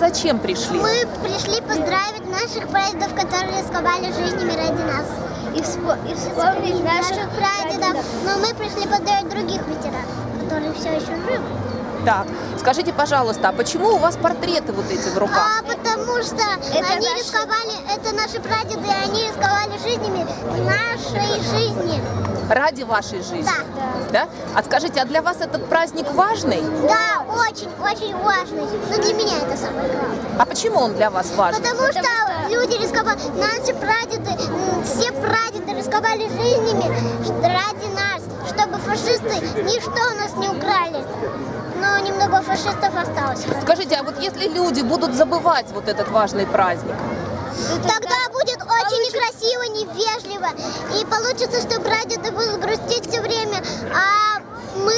Зачем пришли? Мы пришли поздравить наших прадедов, которые рисковали жизнями ради нас. И, вспо- и вспомнить наших прадедов. Но мы пришли поздравить других ветеранов, которые все еще живы. Так, скажите, пожалуйста, а почему у вас портреты вот эти в руках? А потому что Это они наши- рисковали, это наши прадеды, и они рисковали жизнями нашей жизни. Ради вашей жизни? Да. Да? А скажите, а для вас этот праздник важный? Да, очень, очень важный. Но для меня это самое главное. А почему он для вас важный? Потому, что, люди рисковали, наши прадеды, все прадеды рисковали жизнями ради нас, чтобы фашисты ничто у нас не украли. Но немного фашистов осталось. Скажите, а вот если люди будут забывать вот этот важный праздник, Тогда будет очень некрасиво, невежливо. И получится, что прадеды будут грустить все время. А мы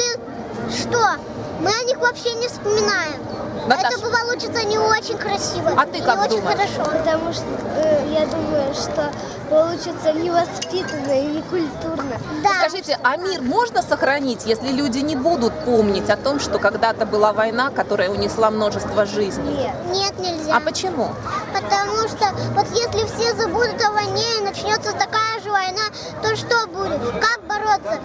что? Мы о них вообще не вспоминаем. Наташа. Это получится не очень красиво. А ты не как очень думаешь? хорошо. Потому что э, я думаю, что получится невоспитанно и некультурно. Да. скажите, а мир можно сохранить, если люди не будут помнить о том, что когда-то была война, которая унесла множество жизней? Нет. Нет, нельзя. А почему? Потому что вот если все забудут о войне и начнется такая же война, то что будет? Как бороться?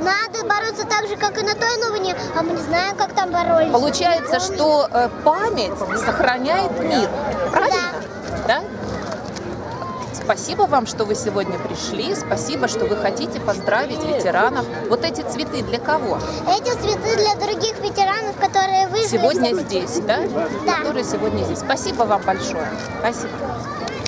Надо бороться так же, как и на той войне, а мы не знаем, как там боролись. Получается, что э, память сохраняет мир. Правильно? Да. Спасибо вам, что вы сегодня пришли. Спасибо, что вы хотите поздравить ветеранов. Вот эти цветы для кого? Эти цветы для других ветеранов, которые выжили. Сегодня здесь, да? Да. Которые сегодня здесь. Спасибо вам большое. Спасибо.